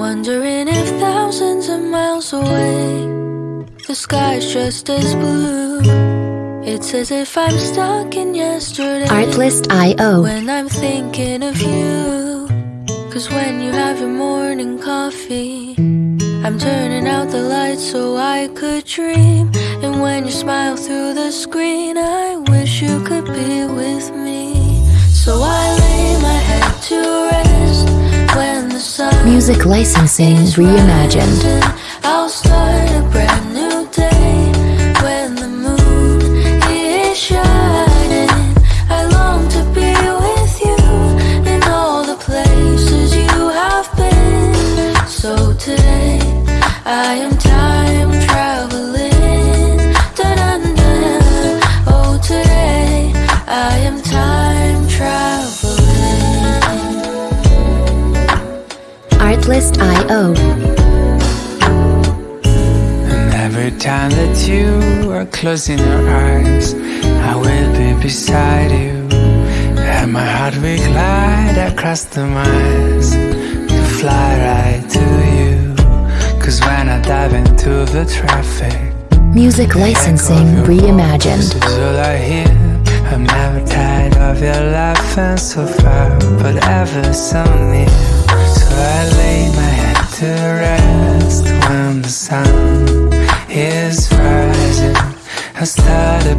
Wondering if thousands of miles away, the sky's just as blue. It's as if I'm stuck in yesterday. Artlist.io. When I'm thinking of you. Cause when you have your morning coffee, I'm turning out the lights so I could dream. And when you smile through the screen, I wish you could be with me. So I Music licensing reimagined. I am time traveling. Dun-dun-dun. Today I am time traveling. Artlist.io. And every time that you are closing your eyes, I will be beside you. And my heart will glide across the miles to fly right to you. Cause when I dive into the traffic, Music licensing reimagined. all I hear. I'm never tired of your laughing so far, but ever so near. I lay my head to rest when the sun is rising. I start a